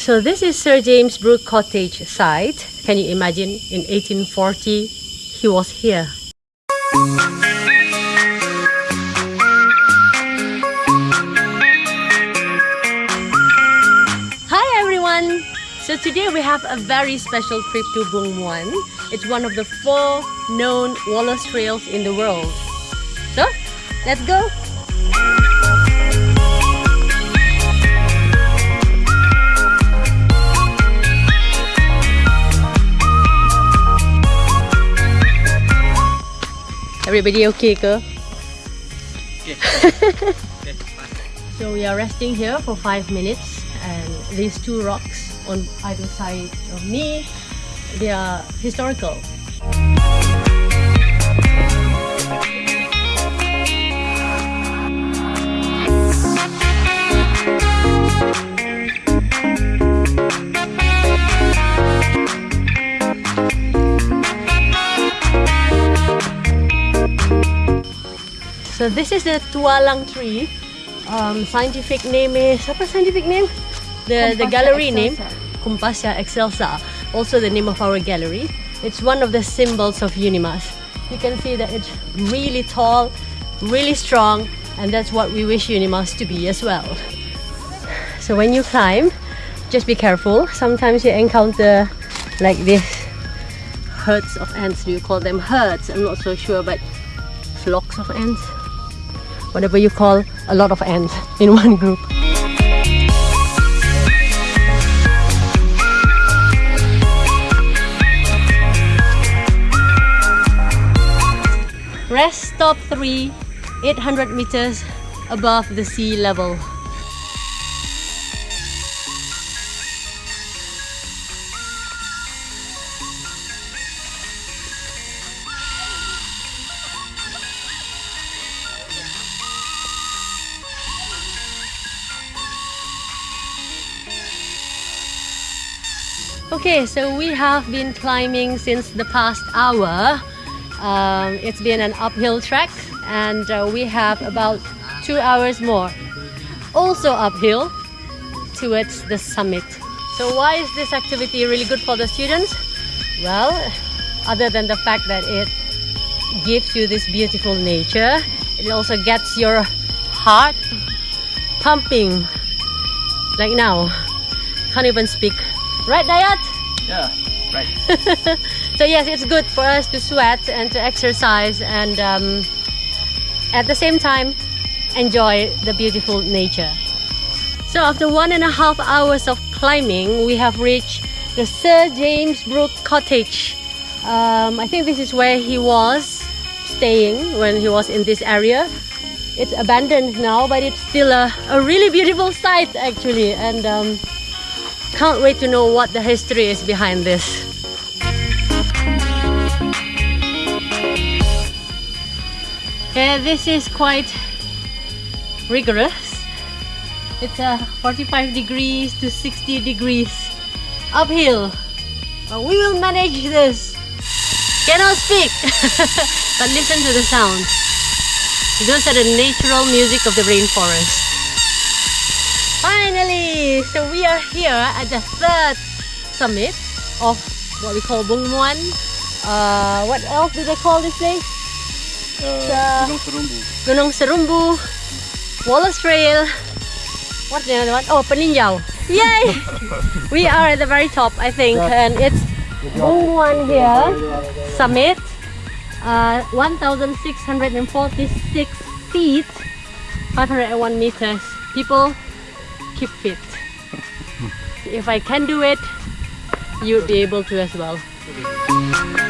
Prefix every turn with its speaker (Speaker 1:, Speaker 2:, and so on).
Speaker 1: So this is Sir James Brooke Cottage site. Can you imagine in 1840 he was here. Hi everyone! So today we have a very special trip to Bung Muan. It's one of the four known Wallace trails in the world. So, let's go! Everybody okay ke?
Speaker 2: Okay.
Speaker 1: So we are resting here for five minutes and these two rocks on either side of me, they are historical. So this is the tualang tree. Um, scientific name is apa scientific name? The the gallery name
Speaker 3: excelsa.
Speaker 1: Koompassia excelsa. Also the name of our gallery. It's one of the symbols of Unimas. You can see that it's really tall, really strong, and that's what we wish Unimas to be as well. So when you climb, just be careful. Sometimes you encounter like this herds of ants. Do you call them herds? I'm not so sure, but flocks of ants whatever you call a lot of ants in one group. Rest stop 3, 800 meters above the sea level. Okay, so we have been climbing since the past hour. Um, it's been an uphill trek, and uh, we have about two hours more. Also uphill towards the summit. So, why is this activity really good for the students? Well, other than the fact that it gives you this beautiful nature, it also gets your heart pumping like now. Can't even speak. Right, Dayat?
Speaker 2: Yeah, right.
Speaker 1: so yes, it's good for us to sweat and to exercise and um, at the same time enjoy the beautiful nature. So after one and a half hours of climbing, we have reached the Sir James Brooke Cottage. Um, I think this is where he was staying when he was in this area. It's abandoned now, but it's still a, a really beautiful site actually, and um, can't wait to know what the history is behind this. This is quite rigorous. It's uh, 45 degrees to 60 degrees uphill. But we will manage this. Cannot speak, but listen to the sound. Those are the natural music of the rainforest. Finally! So we are here at the third summit of what we call Bung Muan. Uh, what else do they call this place?
Speaker 2: Uh, Gunung Serumbu.
Speaker 1: Gunung Serumbu, Wallace Trail. What's the other one? Oh, Peninjau. Yay! we are at the very top, I think, and it's Bung Muan here, summit. Uh, 1,646 feet, 501 meters. People, keep fit. if I can do it, you would be able to as well.